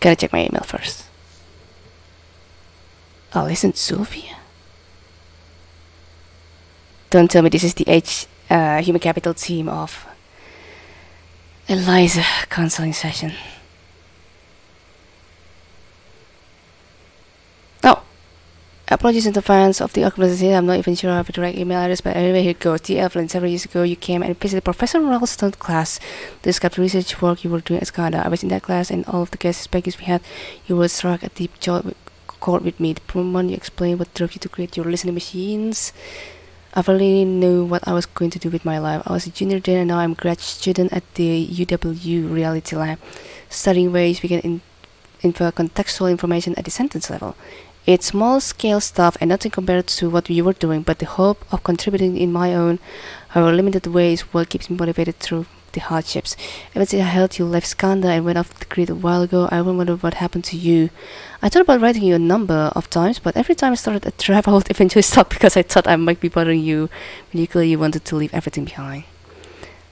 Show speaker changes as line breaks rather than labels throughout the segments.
Gotta check my email first. Oh, isn't Sylvia? Don't tell me this is the H uh, human capital team of Eliza counseling session. Oh, apologies in advance of the organization. I'm not even sure I have a direct email address, but anyway, here goes. Dear Evelyn, several years ago, you came and visited Professor Ralston's class to discuss the research work you were doing at Skandha. I was in that class, and all of the guest speakers we had, you were struck a deep chord with me. The moment you explained what drove you to create your listening machines. I really knew what I was going to do with my life. I was a junior then and now I'm a grad student at the UW Reality Lab, studying ways we can in infer contextual information at the sentence level. It's small scale stuff and nothing compared to what you were doing, but the hope of contributing in my own, however limited way is what keeps me motivated through the hardships. Since I heard you left Skandha and went off the grid a while ago, I wonder what happened to you. I thought about writing you a number of times, but every time I started a draft, I would eventually stop because I thought I might be bothering you when you clearly wanted to leave everything behind.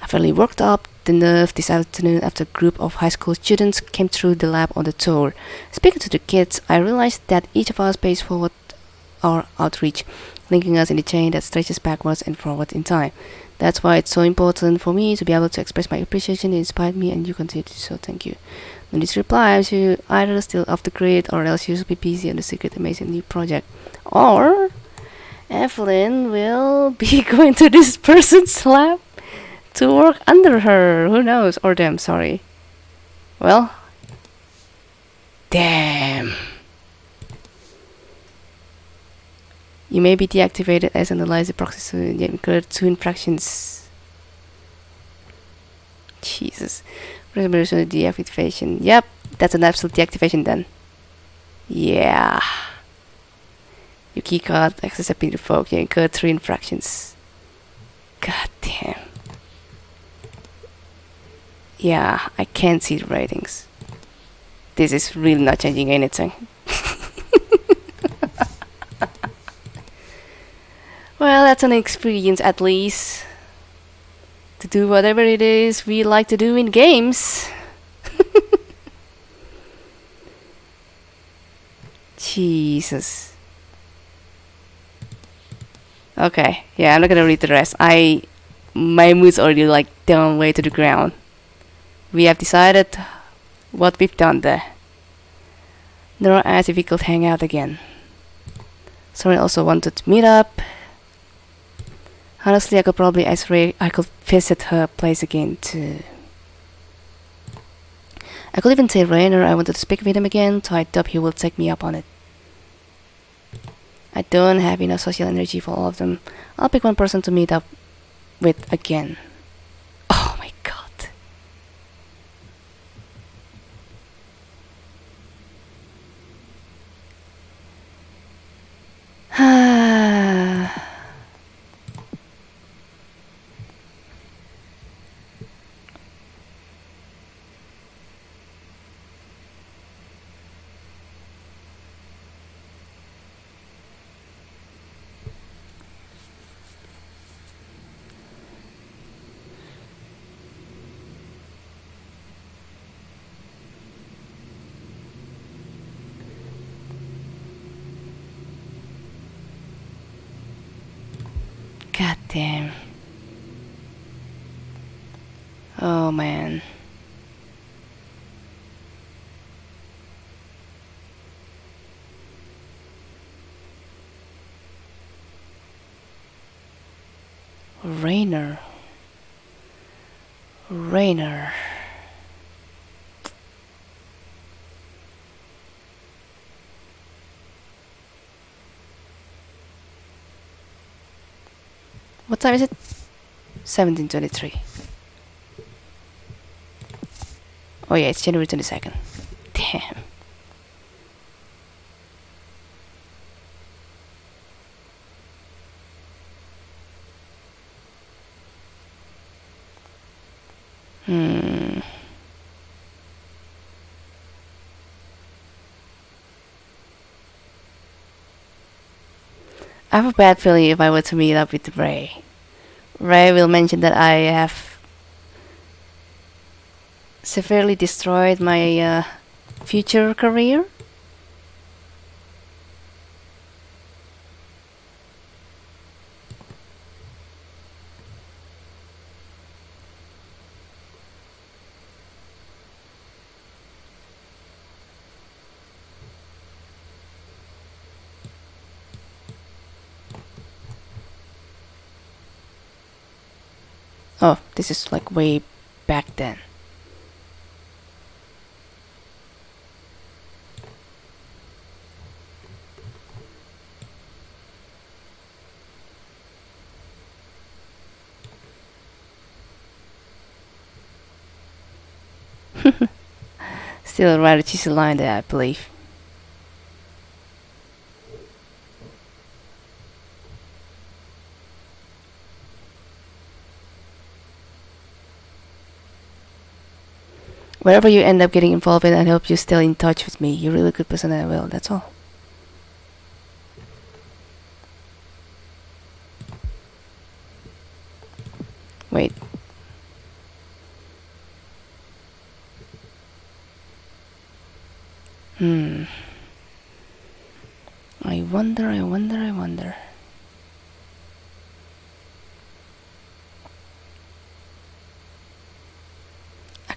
I finally worked up the nerve this afternoon after a group of high school students came through the lab on the tour. Speaking to the kids, I realized that each of us pays forward our outreach, linking us in a chain that stretches backwards and forward in time. That's why it's so important for me to be able to express my appreciation. It inspired me, and you continue to do so. Thank you. In this reply, you either still off the grid or else you'll be busy on the secret amazing new project. Or Evelyn will be going to this person's lab to work under her. Who knows? Or them, sorry. Well, damn. You may be deactivated as an Eliza proxy soon, yet incurred two infractions. Jesus. Resolution deactivation. Yep, that's an absolute deactivation then. Yeah. Your keycard access has been revoked. You incurred three infractions. God damn. Yeah, I can't see the ratings. This is really not changing anything. well, that's an experience at least. To do whatever it is we like to do in games. Jesus. Okay, yeah, I'm not gonna read the rest. I my mood's already like down way to the ground. We have decided what we've done there. Nora asked if we could hang out again. Someone also wanted to meet up. Honestly, I could probably ask Rae I could visit her place again too. I could even tell Rainer I wanted to speak with him again, so I thought he will take me up on it. I don't have enough social energy for all of them. I'll pick one person to meet up with again. Oh my god. God damn. Oh man. Rainer. Rainer. What time is it? 1723. Oh yeah, it's January 22nd. Damn. Hmm. I have a bad feeling if I were to meet up with Rae. Rae will mention that I have severely destroyed my uh, future career? Oh, this is like way back then. Still rather cheesy line there, I believe. Wherever you end up getting involved in, I hope you still in touch with me. You're a really good person, and I will. That's all. Wait. Hmm. I wonder, I wonder, I wonder.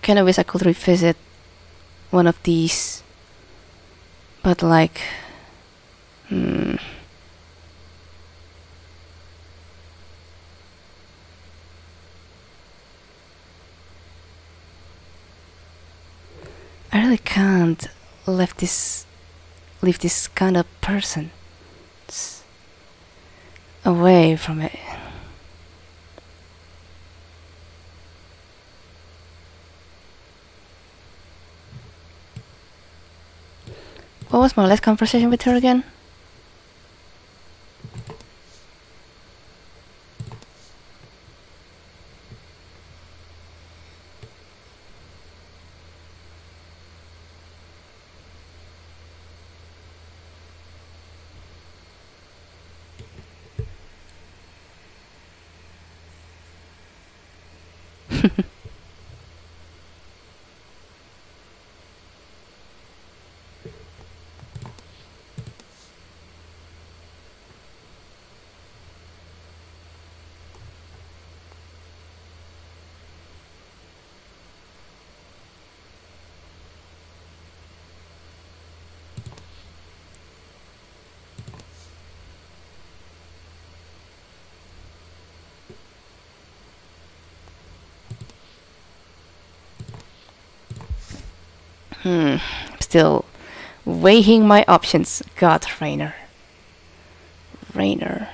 Kind of wish I could revisit one of these, but like, hmm. I really can't leave this leave this kind of person away from it. What was my last conversation with her again? Hmm. Still weighing my options. God, Rainer. Rainer.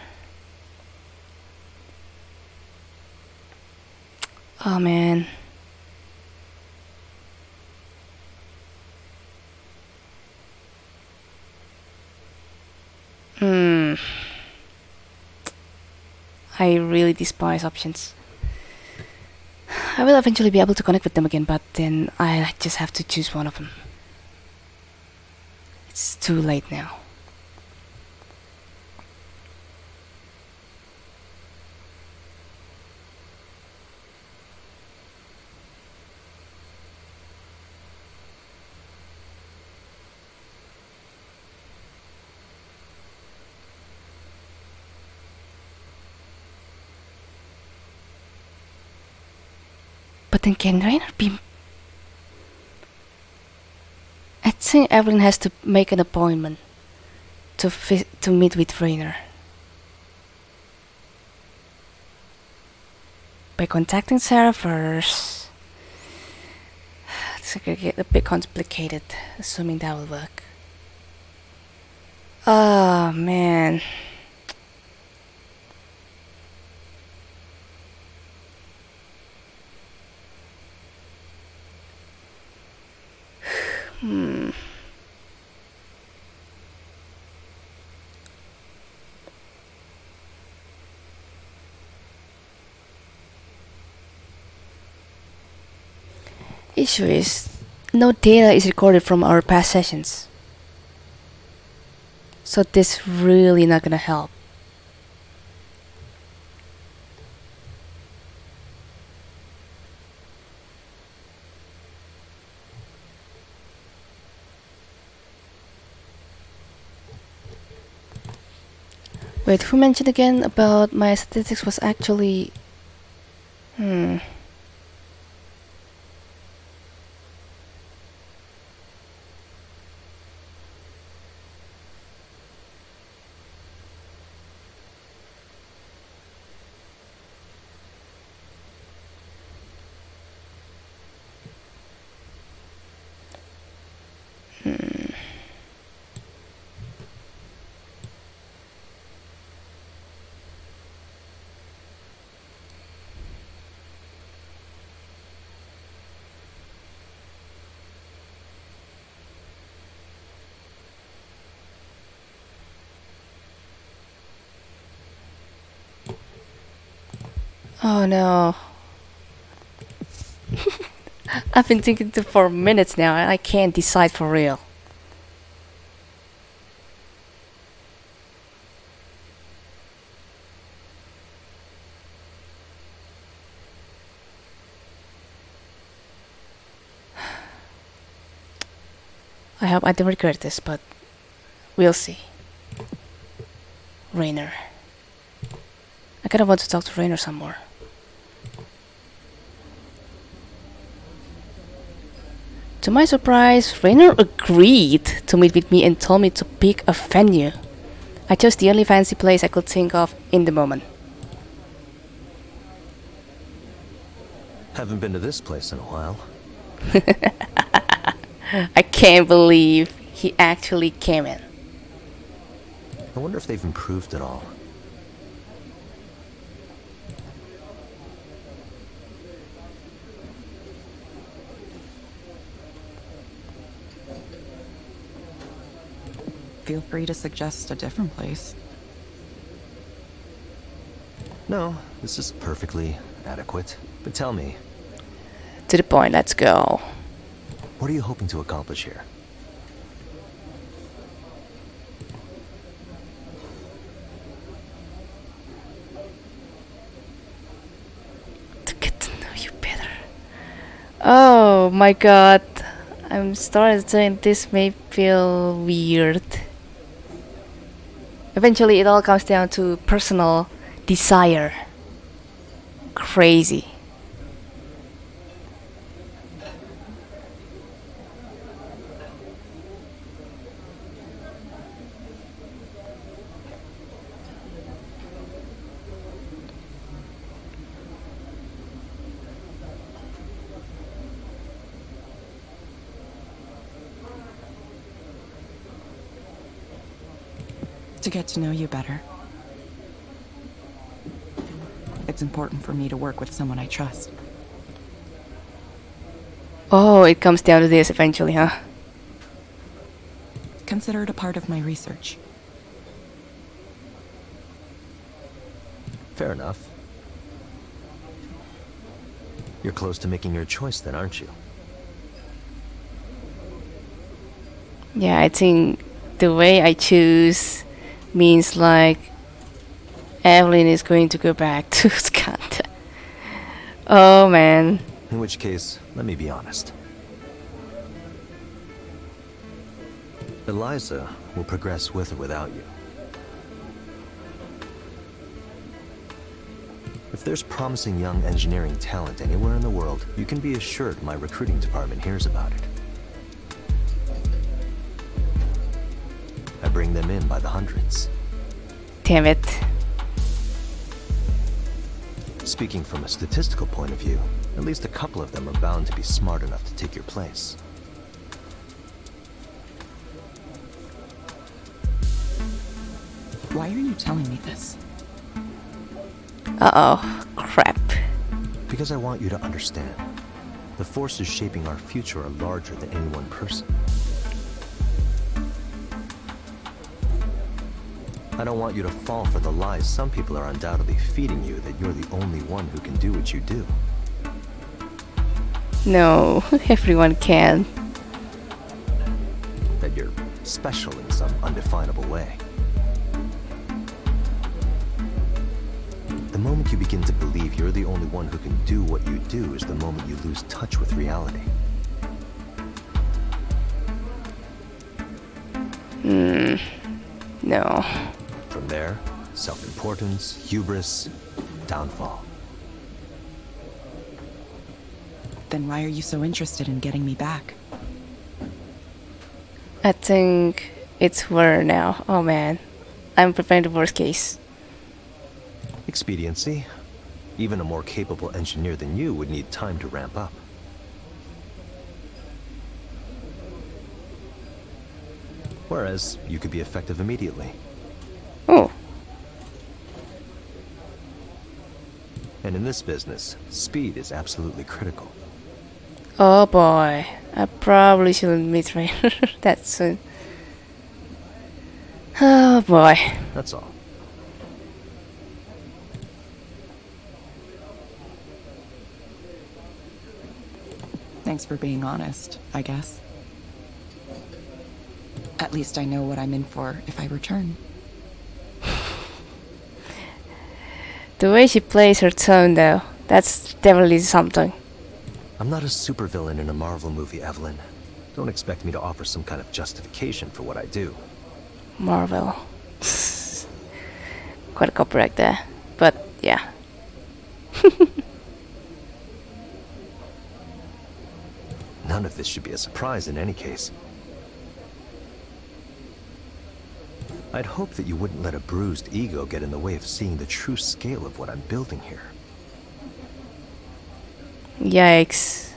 Oh man. Hmm. I really despise options. I will eventually be able to connect with them again, but then I just have to choose one of them. It's too late now. Then can Rainer be. I think Evelyn has to make an appointment to to meet with Rainer. By contacting Sarah first. It's gonna get a bit complicated, assuming that will work. Oh man. Hmm. Issue is no data is recorded from our past sessions. So this really not gonna help. Wait, who mentioned again about my statistics was actually... Hmm... Oh no. I've been thinking for minutes now and I can't decide for real. I hope I don't regret this, but we'll see. Rainer. I kinda want to talk to Rainer some more. To my surprise, Rainer agreed to meet with me and told me to pick a venue. I chose the only fancy place I could think of in the moment.
Haven't been to this place in a while.
I can't believe he actually came in.
I wonder if they've improved at all.
Feel free to suggest a different place.
No, this is perfectly adequate. But tell me,
To the point, let's go.
what are you hoping to accomplish here?
To get to know you better. Oh my god. I'm starting to think this may feel weird. Eventually, it all comes down to personal desire. Crazy.
To get to know you better. It's important for me to work with someone I trust.
Oh, it comes down to this eventually, huh?
Consider it a part of my research.
Fair enough. You're close to making your choice then, aren't you?
Yeah, I think the way I choose means like Evelyn is going to go back to Scott. Oh man.
In which case, let me be honest. Eliza will progress with or without you. If there's promising young engineering talent anywhere in the world, you can be assured my recruiting department hears about it. Bring them in by the hundreds.
Damn it.
Speaking from a statistical point of view, at least a couple of them are bound to be smart enough to take your place.
Why are you telling me this?
Uh oh. Crap.
Because I want you to understand. The forces shaping our future are larger than any one person. I don't want you to fall for the lies some people are undoubtedly feeding you that you're the only one who can do what you do.
No, everyone can.
That you're special in some undefinable way. The moment you begin to believe you're the only one who can do what you do is the moment you lose touch with reality.
Hmm. No.
From there, Self-importance, hubris, downfall.
Then why are you so interested in getting me back?
I think it's war now. Oh man. I'm preparing the worst case.
Expediency. Even a more capable engineer than you would need time to ramp up. Whereas, you could be effective immediately.
Oh.
And in this business, speed is absolutely critical.
Oh boy. I probably shouldn't meet Rainer that soon. Oh boy.
That's all.
Thanks for being honest, I guess. At least I know what I'm in for if I return.
The way she plays her tone though, that's definitely something.
I'm not a supervillain in a Marvel movie, Evelyn. Don't expect me to offer some kind of justification for what I do.
Marvel. Quite a copyright there. But yeah.
None of this should be a surprise in any case. I'd hope that you wouldn't let a bruised ego get in the way of seeing the true scale of what I'm building here.
Yikes.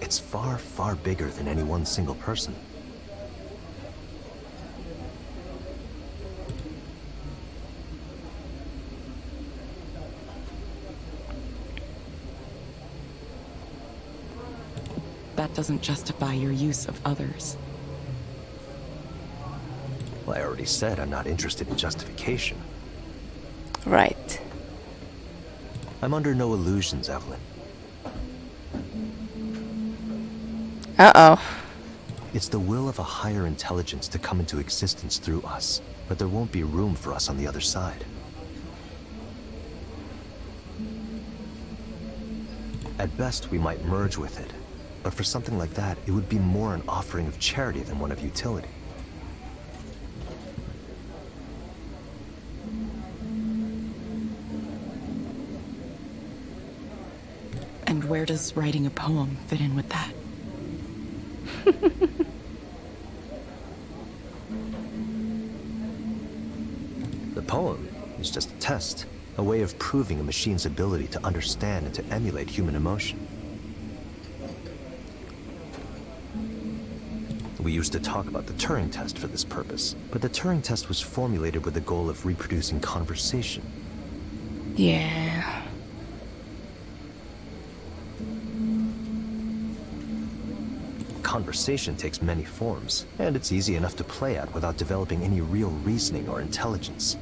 It's far, far bigger than any one single person.
That doesn't justify your use of others.
Well, I already said I'm not interested in justification.
Right.
I'm under no illusions, Evelyn.
Uh oh.
It's the will of a higher intelligence to come into existence through us, but there won't be room for us on the other side. At best, we might merge with it, but for something like that, it would be more an offering of charity than one of utility.
And where does writing a poem fit in with that?
The poem is just a test, a way of proving a machine's ability to understand and to emulate human emotion. We used to talk about the Turing test for this purpose, but the Turing test was formulated with the goal of reproducing conversation.
Yeah.
Conversation takes many forms, and it's easy enough to play at without developing any real reasoning or intelligence.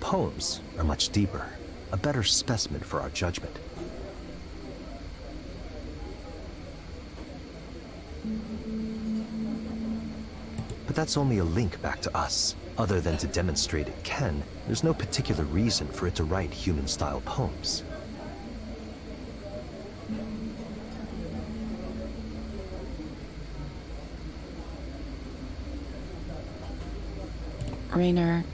Poems are much deeper, a better specimen for our judgment. But that's only a link back to us. Other than to demonstrate it can, there's no particular reason for it to write human-style poems.
Rainer,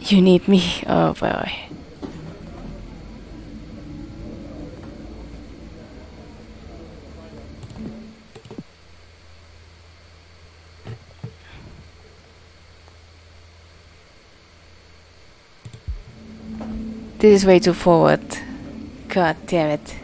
You need me. Oh boy. This is way too forward. God damn it.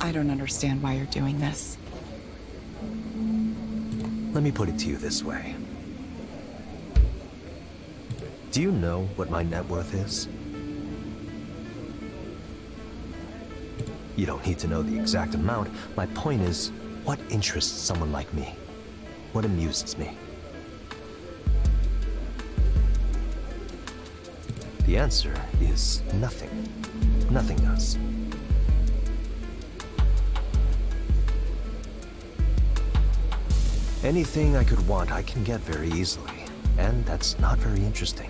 I don't understand why you're doing this.
Let me put it to you this way. Do you know what my net worth is? You don't need to know the exact amount. My point is, what interests someone like me? What amuses me? The answer is nothing. Nothing does. Anything I could want, I can get very easily. And that's not very interesting.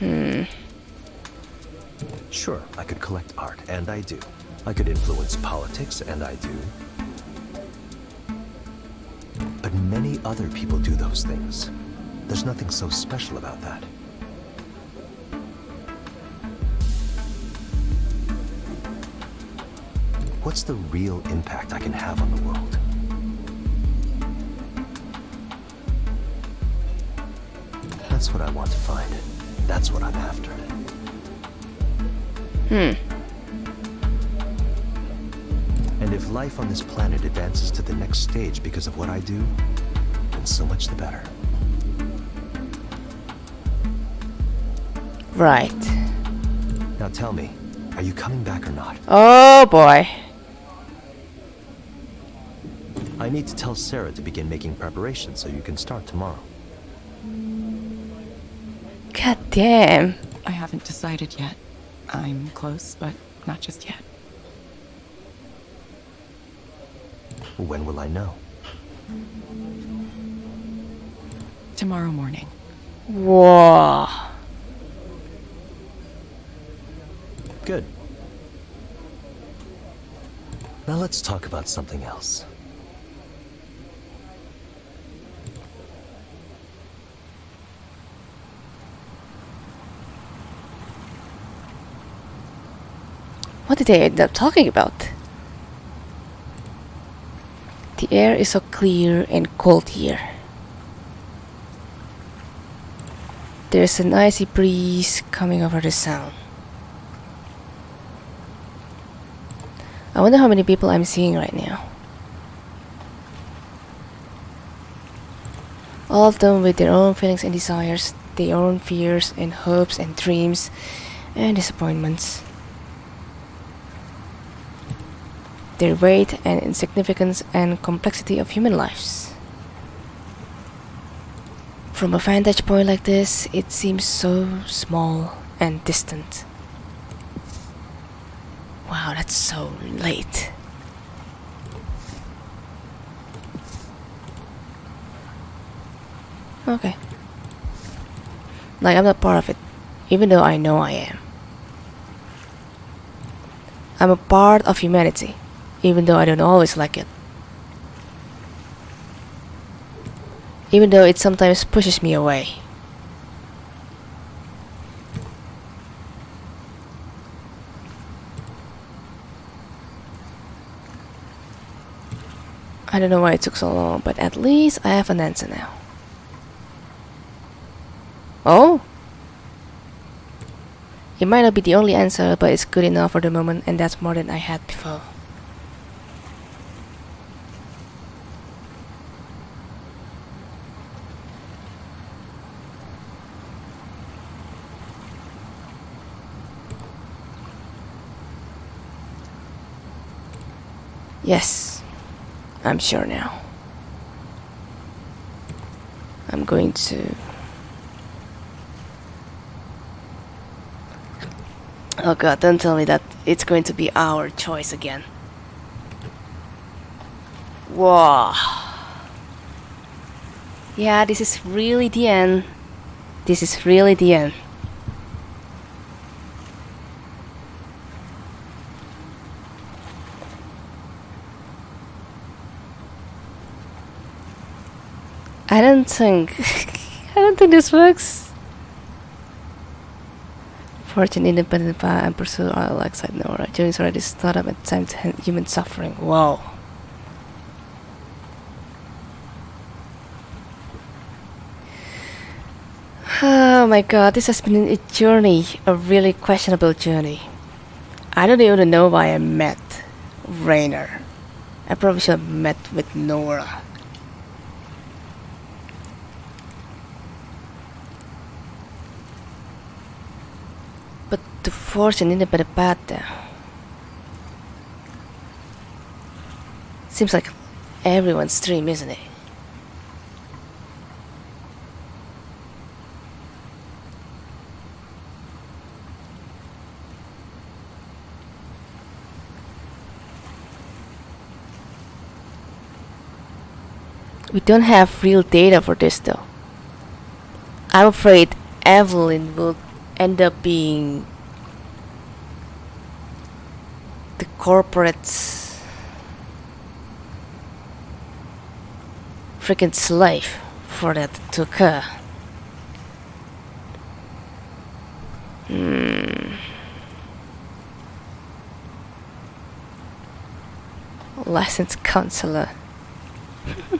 Hmm.
Sure, I could collect art, and I do. I could influence politics, and I do. But many other people do those things. There's nothing so special about that. What's the real impact I can have on the world? That's what I want to find. That's what I'm after.
Hmm.
And if life on this planet advances to the next stage because of what I do, then so much the better.
Right.
Now tell me, are you coming back or not?
Oh boy.
I need to tell Sarah to begin making preparations so you can start tomorrow.
God damn.
I haven't decided yet. I'm close, but not just yet.
When will I know?
Tomorrow morning.
Whoa.
Good. Now let's talk about something else.
What did they end up talking about? The air is so clear and cold here. There's an icy breeze coming over the sound. I wonder how many people I'm seeing right now. All of them with their own feelings and desires, their own fears and hopes and dreams and disappointments. Their weight and insignificance and complexity of human lives. From a vantage point like this, it seems so small and distant. Wow, that's so late. Okay. Like, I'm not part of it, even though I know I am. I'm a part of humanity, even though I don't always like it. Even though it sometimes pushes me away. I don't know why it took so long, but at least I have an answer now. Oh? It might not be the only answer, but it's good enough for the moment, and that's more than I had before. Yes, I'm sure now. I'm going to. Oh god, don't tell me that it's going to be our choice again. Whoa. Yeah, this is really the end. This is really the end. I don't think. I don't think this works. Fortune, independent path, and pursue our alongside Nora. Journey's already started at time to human suffering. Wow. Oh my god, this has been a journey, a really questionable journey. I don't even know why I met Rainer. I probably should have met with Nora. to force an a better path. Seems like everyone's dream, isn't it? We don't have real data for this though. I'm afraid Evelyn will end up being corporate's freaking slave for that to occur. Hmm. Licensed counselor.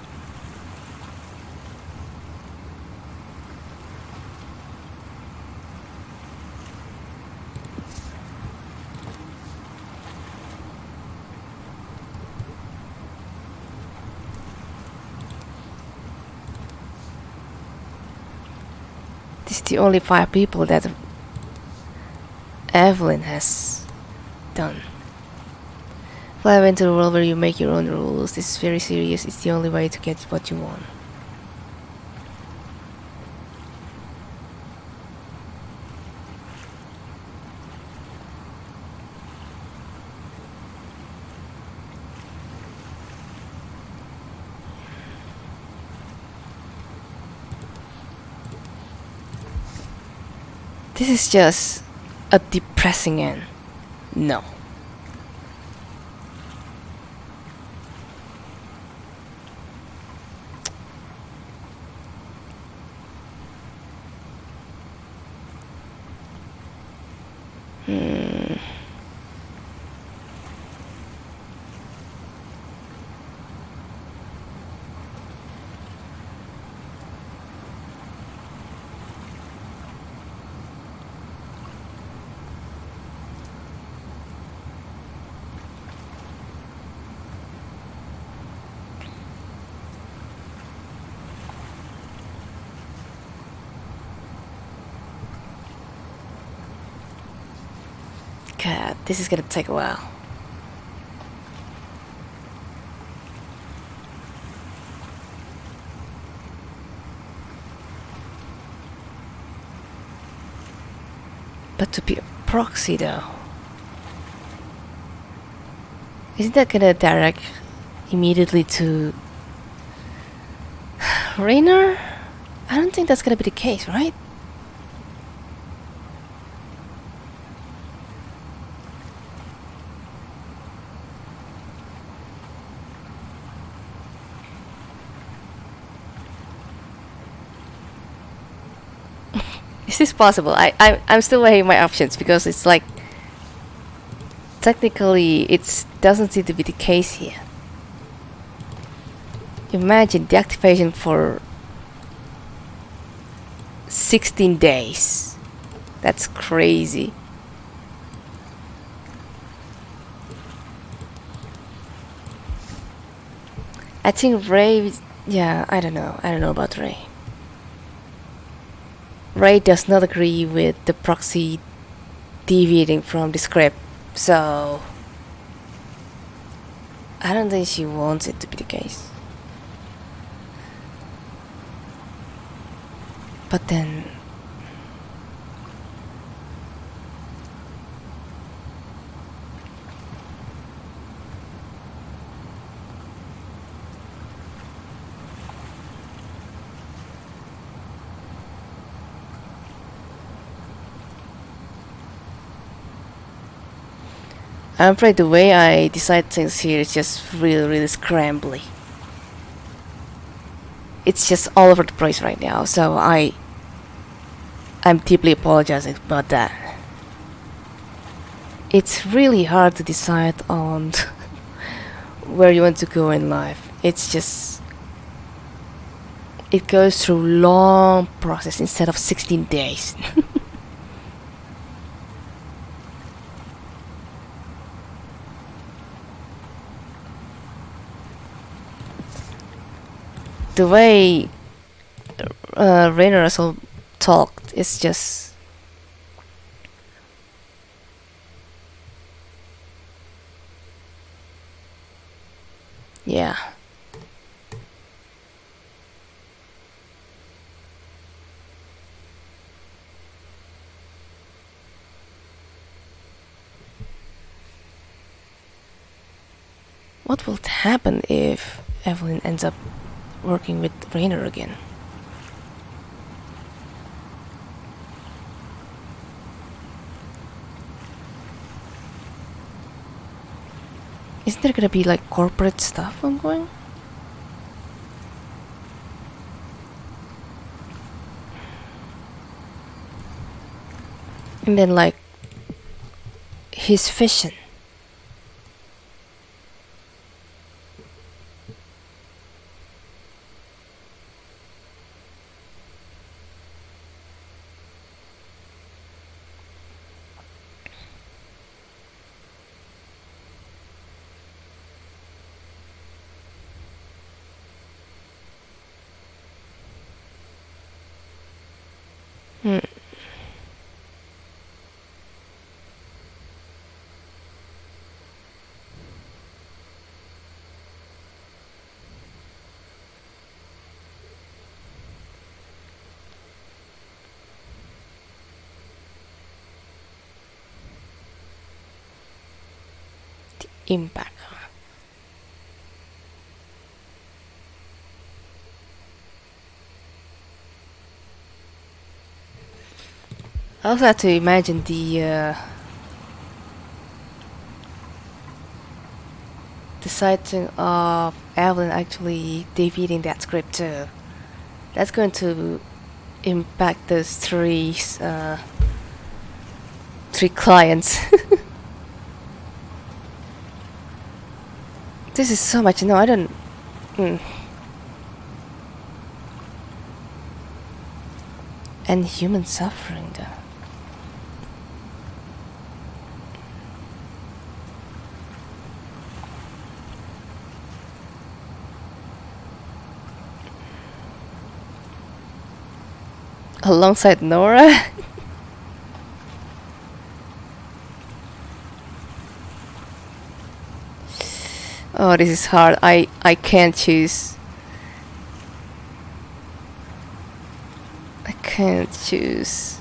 the only five people that Evelyn has done. Fly into a world where you make your own rules. This is very serious. It's the only way to get what you want. This is just a depressing end. No. Hmm. God, uh, this is gonna take a while. But to be a proxy though. Isn't that gonna direct immediately to Rainer? I don't think that's gonna be the case, right? Is this possible? I, I I'm still weighing my options because it's like technically it doesn't seem to be the case here. Imagine the activation for 16 days. That's crazy. I think Rae, yeah, I don't know. I don't know about Rae. Rae does not agree with the proxy deviating from the script, so I don't think she wants it to be the case. But then I'm afraid the way I decide things here is just really, really scrambly. It's just all over the place right now, so I I'm deeply apologizing about that. It's really hard to decide on where you want to go in life. It's just it goes through long process instead of 16 days. the way uh, Rainer also talked is just yeah. What will happen if Evelyn ends up working with Rainer again. Isn't there gonna be like corporate stuff ongoing? And then like his vision. Hmm. The impact. I also have to imagine the uh, the sighting of Evelyn actually defeating that script too. That's going to impact those three uh, three clients. this is so much. No, I don't. Mm. And human suffering, though. alongside Nora. oh, this is hard. I I can't choose. I can't choose.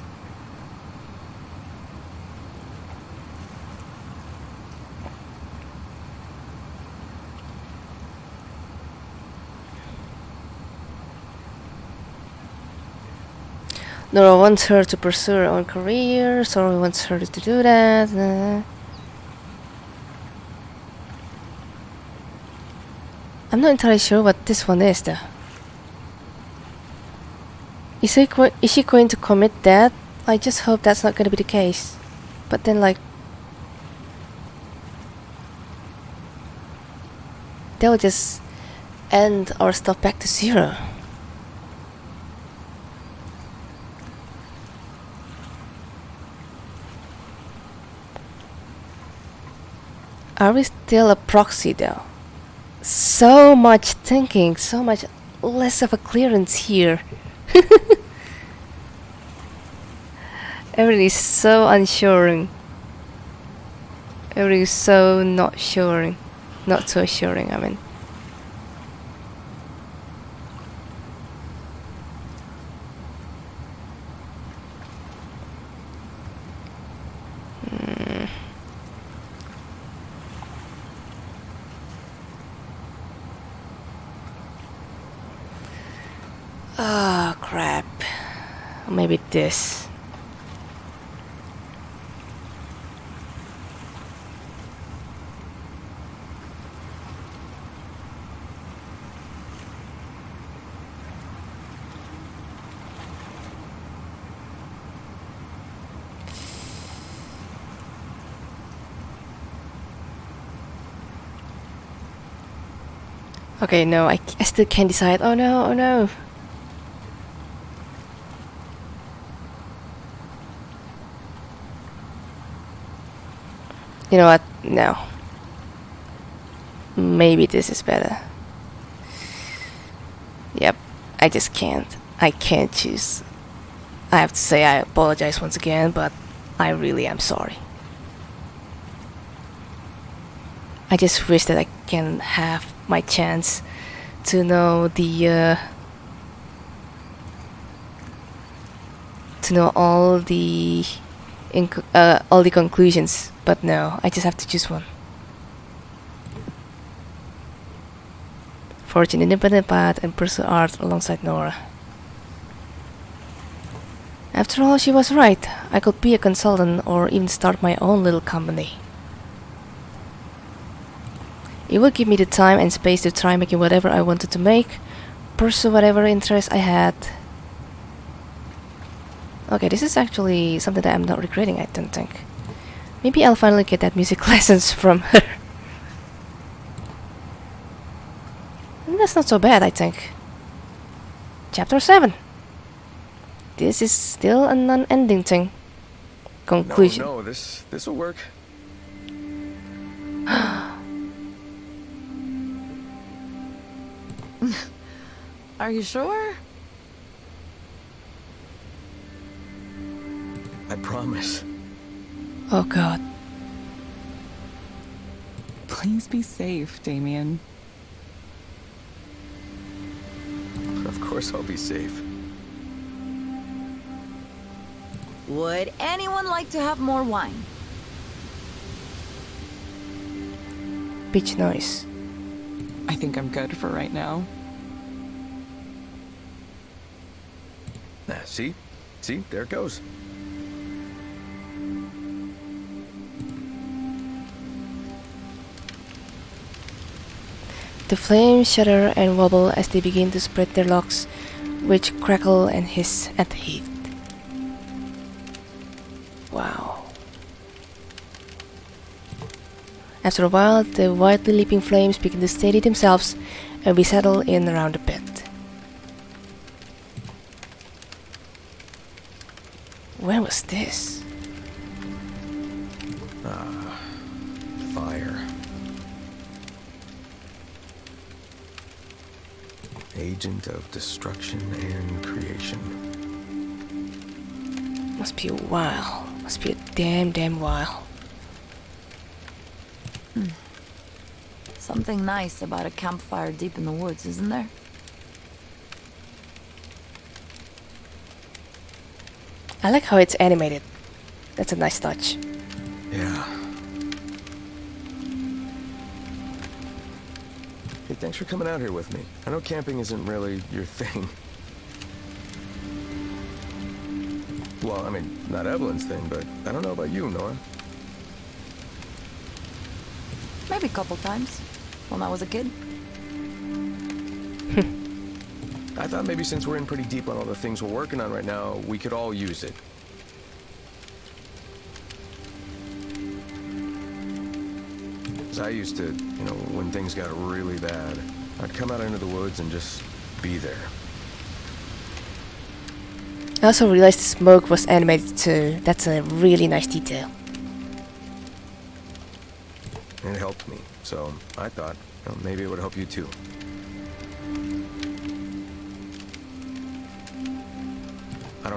Nora wants her to pursue her own career. Soren wants her to do that. I'm not entirely sure what this one is, though. Is, he is she going to commit that? I just hope that's not going to be the case. But then, like, would just end our stuff back to zero. Are we still a proxy though? So much thinking, so much less of a clearance here. Everything is so unsuring. Everything is so not suring. Not so assuring, I mean. Hmm. Ah, crap. Maybe this. Okay, no, I, I still can't decide. Oh no, oh no. You know what? No. Maybe this is better. Yep, I just can't. I can't choose. I have to say I apologize once again, but I really am sorry. I just wish that I can have my chance to know the uh, to know all the uh, all the conclusions, but no, I just have to choose one. forge an independent path and pursue art alongside Nora. After all, she was right. I could be a consultant or even start my own little company. It would give me the time and space to try making whatever I wanted to make, pursue whatever interest I had. Okay, this is actually something that I'm not regretting, I don't think. Maybe I'll finally get that music lessons from her. And that's not so bad, I think. Chapter 7. This is still a non-ending thing. Conclusion.
No, no, this this will work.
Are you sure?
I promise.
Oh god.
Please be safe, Damien.
Of course I'll be safe.
Would anyone like to have more wine?
Beach noise.
I think I'm good for right now.
Ah, see? See? There it goes.
The flames shudder and wobble as they begin to spread their locks, which crackle and hiss at the heat. Wow. After a while, the wildly leaping flames begin to steady themselves and we settle in around the pit.
Agent of destruction and creation.
Must be a while. Must be a damn, damn while. Hmm.
Something nice about a campfire deep in the woods, isn't there?
I like how it's animated. That's a nice touch.
Yeah. Thanks for coming out here with me. I know camping isn't really your thing. Well, I mean, not Evelyn's thing, but I don't know about you, Nora.
Maybe a couple times. When I was a kid.
I thought maybe since we're in pretty deep on all the things we're working on right now, we could all use it. I used to, you know, when things got really bad, I'd come out into the woods and just be there.
I also realized the smoke was animated too. That's a really nice detail.
It helped me. So I thought, you know, maybe it would help you too.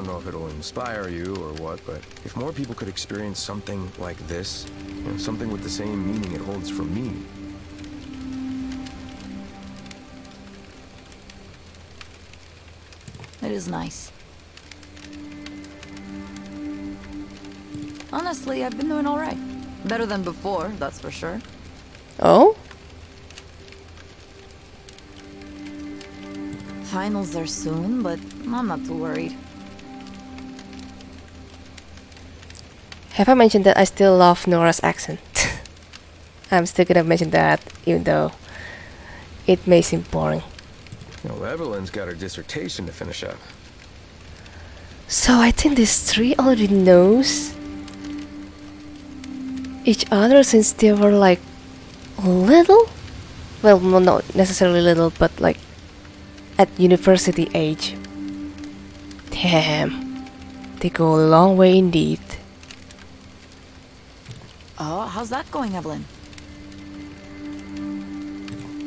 Don't know if it'll inspire you or what, but if more people could experience something like this, you know, something with the same meaning it holds for me,
It is nice. Honestly, I've been doing alright. Better than before, that's for sure.
Oh?
Finals are soon, but I'm not too worried.
Have I mentioned that I still love Nora's accent? I'm still gonna mention that, even though it may seem boring.
know, Evelyn's got her dissertation to finish up.
So I think these three already knows each other since they were like little. Well, not necessarily little, but like at university age. Damn, they go a long way indeed.
Oh, how's that going, Evelyn?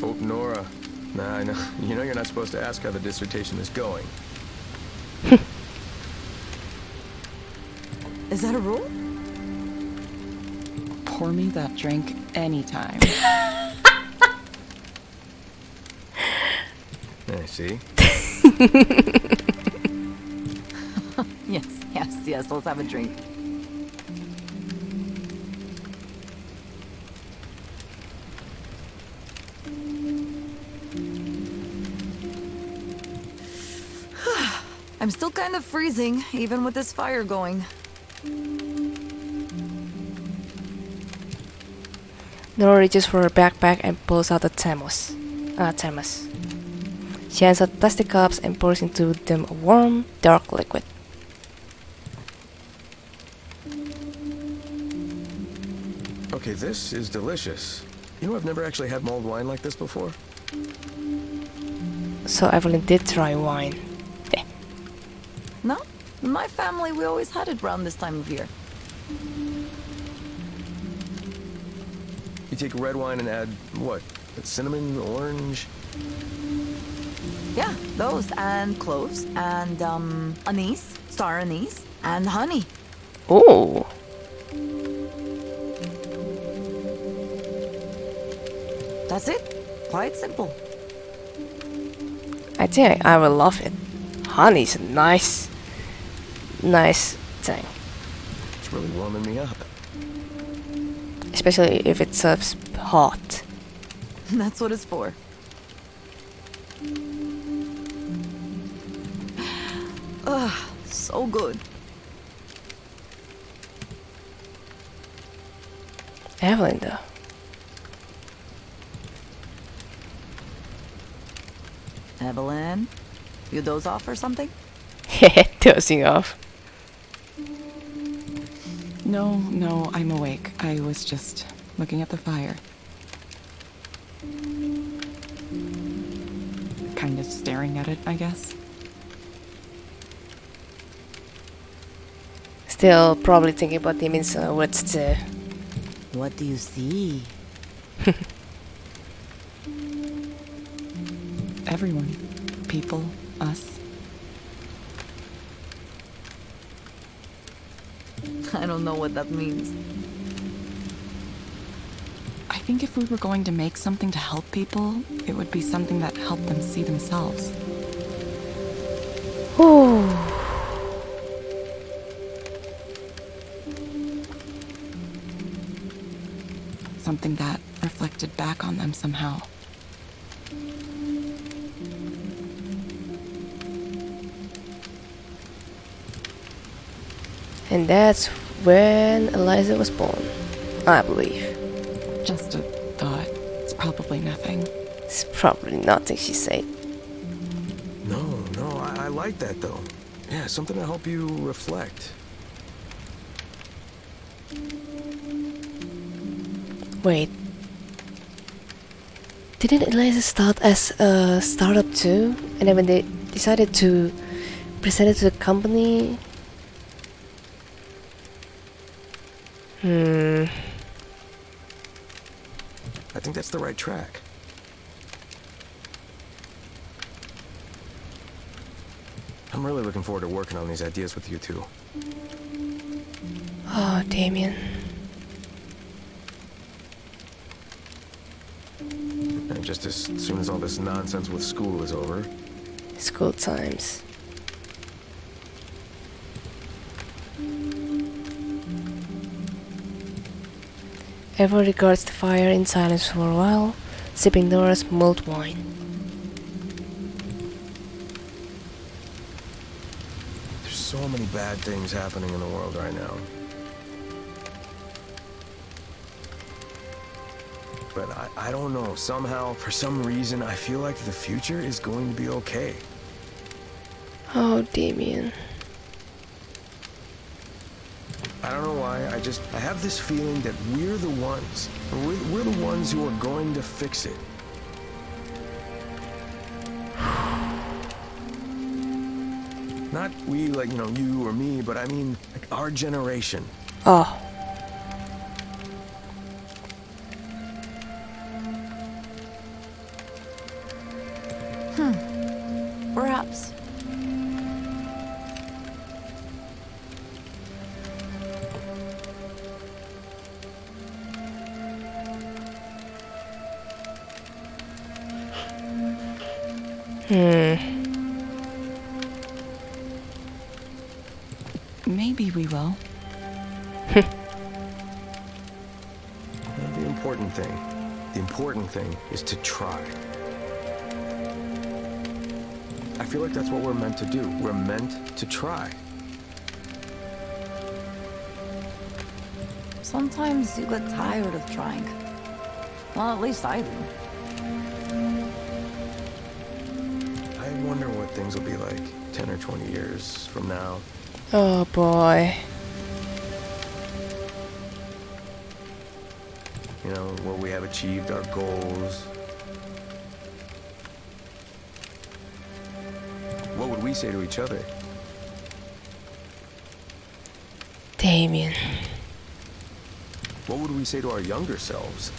Oh, Nora. Nah, I know. You know you're not supposed to ask how the dissertation is going.
Is that a rule?
Pour me that drink anytime.
I eh, see.
Yes, yes, yes, let's have a drink. Kind of freezing, even with this fire going.
Nora reaches for her backpack and pulls out a thermos. Uh, thermos. She hands out plastic cups and pours into them a warm, dark liquid.
Okay, this is delicious. You know, I've never actually had mulled wine like this before.
So Evelyn did try wine.
No? In my family, we always had it around this time of year.
You take red wine and add, what? Cinnamon, orange?
Yeah, those, and cloves, and, um, anise, star anise, and honey.
Oh.
That's it. Quite simple.
I think I will love it. Honey's nice, nice thing.
It's really warming me up.
Especially if it serves hot.
That's what it's for. Ugh, so good.
Evelyn though.
Evelyn, you doze off or something?
Dozing off.
No, no, I'm awake. I was just looking at the fire. Kind of staring at it, I guess.
Still probably thinking about Damien's uh, words too.
What do you see?
Everyone. People. Us.
I don't know what that means.
I think if we were going to make something to help people, it would be something that helped them see themselves.
Ooh.
Something that reflected back on them somehow.
And that's when Eliza was born, I believe.
Just a thought. It's probably nothing.
It's probably nothing she said.
No, no, I, I like that though. Yeah, something to help you reflect.
Wait. Didn't Eliza start as a startup too? And then when they decided to present it to the company.
That's the right track. I'm really looking forward to working on these ideas with you two.
Oh, Damien.
And just as soon as all this nonsense with school is over,
School times. Eva regards the fire in silence for a while, sipping Nora's mulled wine.
there's so many bad things happening in the world right now. But I, I don't know, somehow, for some reason, I feel like the future is going to be okay.
Oh, Damien.
I don't know why, I just, I have this feeling that we're the ones, we're, we're the ones who are going to fix it. Not we, like, you know, you or me, but I mean, like, our generation.
Oh. Hmm.
Maybe we will.
The important thing, the important thing is to try. I feel like that's what we're meant to do. We're meant to try.
Sometimes you get tired of trying. Well, at least I do.
Or 20 years from now.
Oh boy.
You know, where we have achieved our goals. What would we say to each other?
Damien.
What would we say to our younger selves?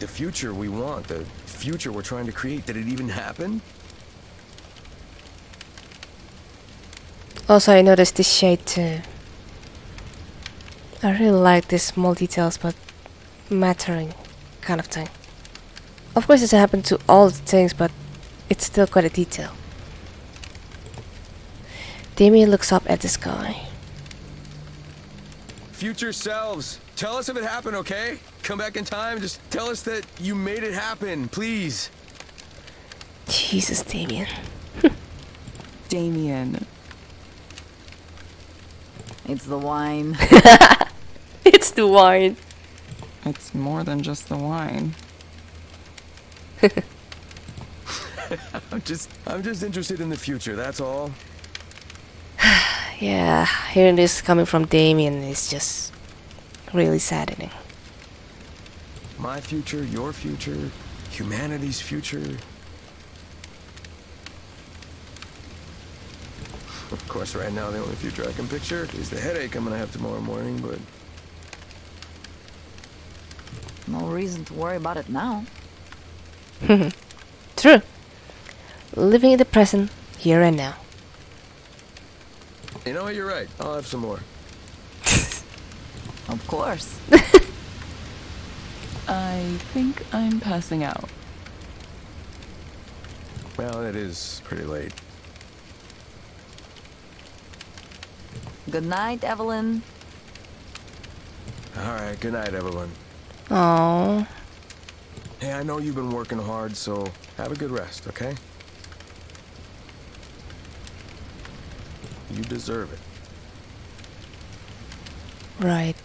The future we want, the future we're trying to create, did it even happen?
Also, I noticed this shade too. I really like this small details but mattering kind of thing. Of course, it doesn't to all the things, but it's still quite a detail. Damien looks up at the sky.
Future selves, tell us if it happened, okay? Come back in time, just tell us that you made it happen, please.
Jesus, Damien.
Damien.
It's the wine.
It's the wine.
It's more than just the wine.
I'm just I'm just interested in the future, that's all.
Yeah, hearing this coming from Damien is just really saddening.
My future, your future, humanity's future. Of course, right now, the only future I can picture is the headache I'm gonna have tomorrow morning, but
no reason to worry about it now.
True. Living in the present, here and now.
you know what, you're right. I'll have some more.
Of course.
I think I'm passing out.
Well, it is pretty late.
Good night, Evelyn.
All right, good night, Evelyn.
Oh,
Hey, I know you've been working hard, so have a good rest, okay? You deserve it.
right.